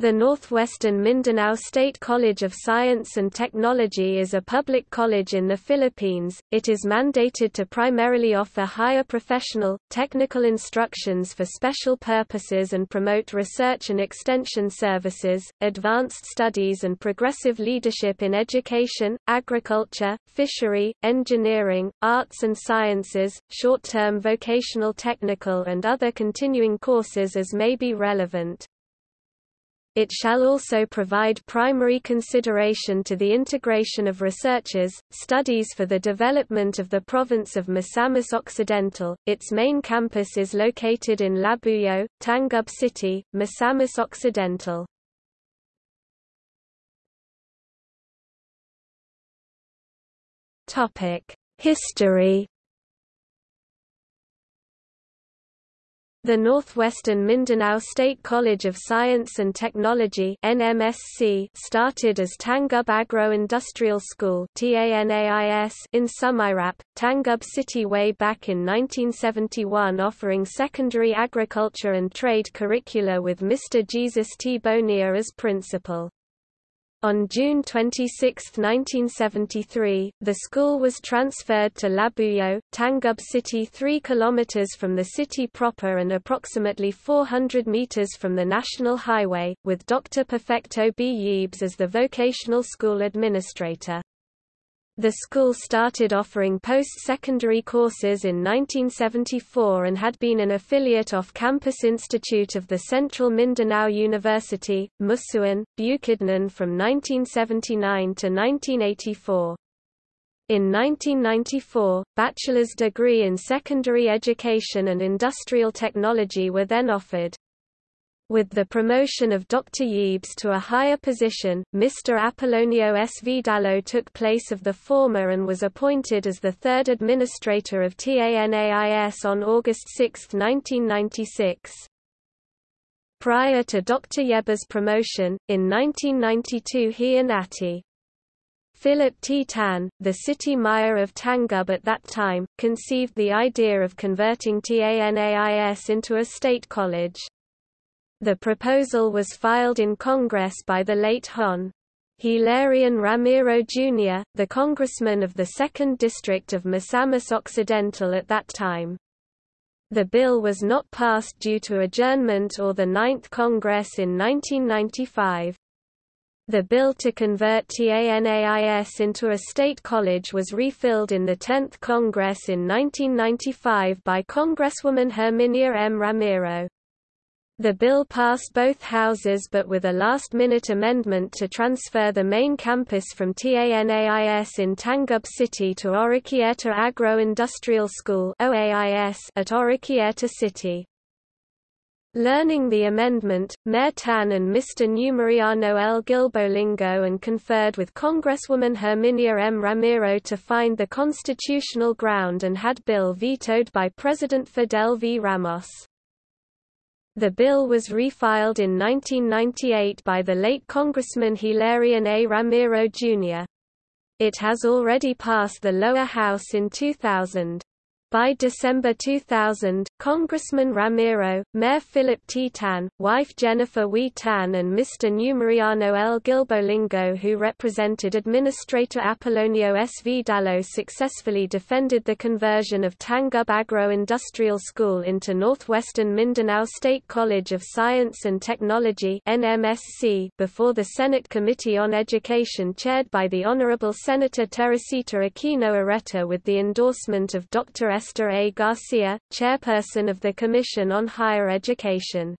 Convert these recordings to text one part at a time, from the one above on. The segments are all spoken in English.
The Northwestern Mindanao State College of Science and Technology is a public college in the Philippines. It is mandated to primarily offer higher professional, technical instructions for special purposes and promote research and extension services, advanced studies and progressive leadership in education, agriculture, fishery, engineering, arts and sciences, short-term vocational technical and other continuing courses as may be relevant. It shall also provide primary consideration to the integration of researchers, studies for the development of the province of Misamis Occidental. Its main campus is located in Labuyo, Tangub City, Misamis Occidental. Topic: History The Northwestern Mindanao State College of Science and Technology NMSC started as Tangub Agro-Industrial School in Sumirap, Tangub City way back in 1971 offering secondary agriculture and trade curricula with Mr. Jesus T. Bonilla as principal. On June 26, 1973, the school was transferred to Labuyo, Tangub City 3 km from the city proper and approximately 400 meters from the National Highway, with Dr. Perfecto B. Yebes as the vocational school administrator. The school started offering post-secondary courses in 1974 and had been an affiliate off-campus institute of the Central Mindanao University, Musuan, Bukidnon from 1979 to 1984. In 1994, bachelor's degree in secondary education and industrial technology were then offered. With the promotion of Dr. Yebes to a higher position, Mr. Apollonio S. Took place of the former and was appointed as the third administrator of TANAIS on August 6, 1996. Prior to Dr. Yebes's promotion, in 1992 he and Atty. Philip T. Tan, the city mayor of Tangub at that time, conceived the idea of converting TANAIS into a state college. The proposal was filed in Congress by the late Hon. Hilarion Ramiro Jr., the congressman of the 2nd District of Misamis Occidental at that time. The bill was not passed due to adjournment or the Ninth Congress in 1995. The bill to convert TANAIS into a state college was refilled in the 10th Congress in 1995 by Congresswoman Herminia M. Ramiro. The bill passed both houses but with a last-minute amendment to transfer the main campus from TANAIS in Tangub City to Oroquieta Agro-Industrial School at Oroquieta City. Learning the amendment, Mayor Tan and Mr. Numeriano L. Gilbolingo and conferred with Congresswoman Herminia M. Ramiro to find the constitutional ground and had bill vetoed by President Fidel V. Ramos. The bill was refiled in 1998 by the late Congressman Hilarion A. Ramiro, Jr. It has already passed the lower house in 2000. By December 2000, Congressman Ramiro, Mayor Philip T. Tan, wife Jennifer Wee Tan and Mr. Numeriano L. Gilbolingo who represented Administrator Apollonio S. Vidalo successfully defended the conversion of Tangub Agro-Industrial School into Northwestern Mindanao State College of Science and Technology before the Senate Committee on Education chaired by the Honorable Senator Teresita Aquino Oreta with the endorsement of Dr. Esther A. Garcia, chairperson of the Commission on Higher Education.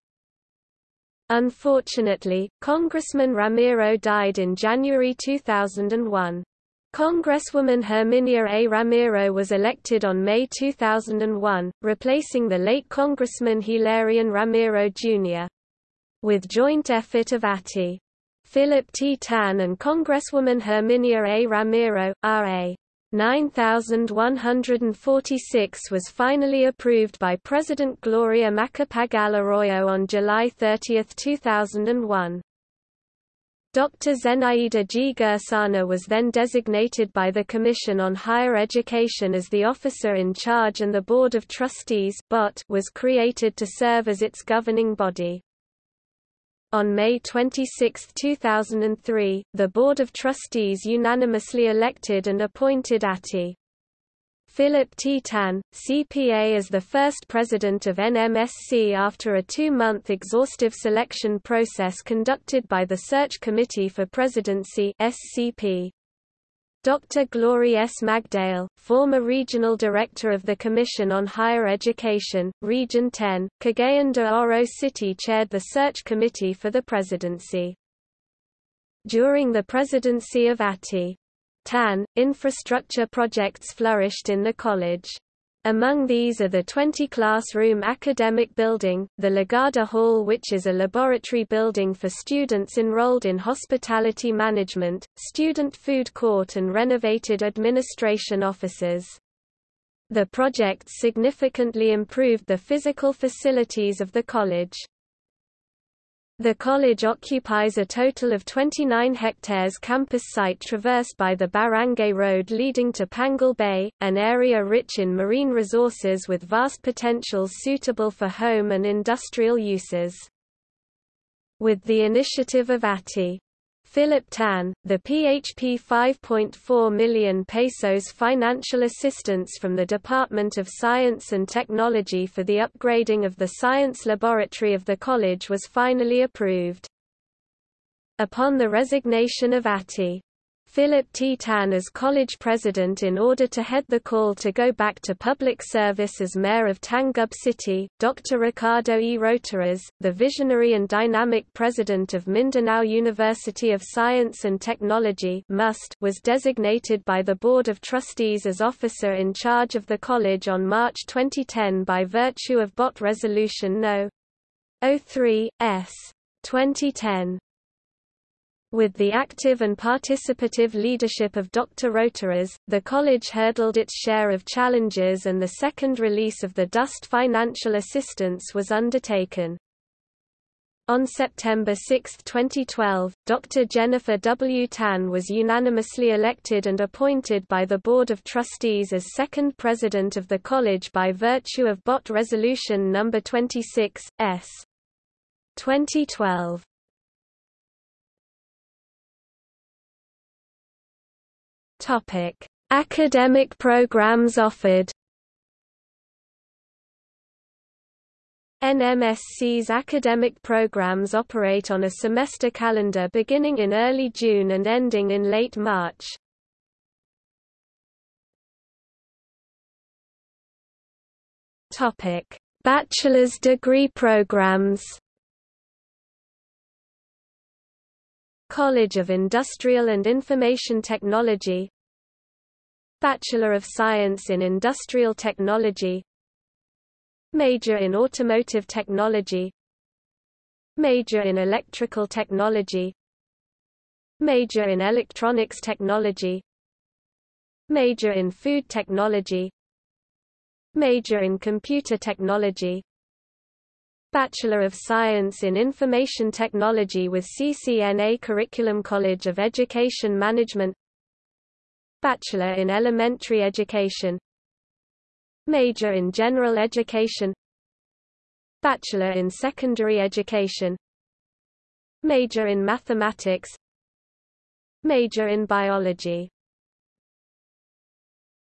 Unfortunately, Congressman Ramiro died in January 2001. Congresswoman Herminia A. Ramiro was elected on May 2001, replacing the late Congressman Hilarion Ramiro, Jr. With joint effort of Atty. Philip T. Tan and Congresswoman Herminia A. Ramiro, R.A. 9146 was finally approved by President Gloria Macapagal Arroyo on July 30, 2001. Dr. Zenaida G. Gersana was then designated by the Commission on Higher Education as the officer in charge and the Board of Trustees was created to serve as its governing body. On May 26, 2003, the Board of Trustees unanimously elected and appointed Atty. Philip T. Tan, CPA as the first president of NMSC after a two-month exhaustive selection process conducted by the Search Committee for Presidency SCP. Dr. Glory S. Magdale, former Regional Director of the Commission on Higher Education, Region 10, Cagayan de Oro City chaired the search committee for the presidency. During the presidency of Atty. Tan, infrastructure projects flourished in the college. Among these are the 20-classroom academic building, the Legada Hall which is a laboratory building for students enrolled in hospitality management, student food court and renovated administration offices. The project significantly improved the physical facilities of the college. The college occupies a total of 29 hectares campus site traversed by the Barangay Road leading to Panguil Bay, an area rich in marine resources with vast potentials suitable for home and industrial uses. With the initiative of ATI Philip Tan, the PHP 5.4 million pesos financial assistance from the Department of Science and Technology for the upgrading of the science laboratory of the college was finally approved. Upon the resignation of Atty. Philip T. Tan as college president in order to head the call to go back to public service as mayor of Tangub City. Dr. Ricardo E. Rotoras, the visionary and dynamic president of Mindanao University of Science and Technology MUST, was designated by the Board of Trustees as officer in charge of the college on March 2010 by virtue of BOT Resolution No. 03, S. 2010. With the active and participative leadership of Dr. Rotoras, the college hurdled its share of challenges and the second release of the DOST financial assistance was undertaken. On September 6, 2012, Dr. Jennifer W. Tan was unanimously elected and appointed by the Board of Trustees as second president of the college by virtue of BOT Resolution No. 26, S. 2012. Topic: Academic programs offered. NMSC's academic programs operate on a semester calendar beginning in early June and ending in late March. Topic: Bachelor's degree programs. College of Industrial and Information Technology Bachelor of Science in Industrial Technology Major in Automotive Technology Major in Electrical Technology Major in Electronics Technology Major in Food Technology Major in Computer Technology Bachelor of Science in Information Technology with CCNA Curriculum College of Education Management. Bachelor in Elementary Education. Major in General Education. Bachelor in Secondary Education. Major in Mathematics. Major in Biology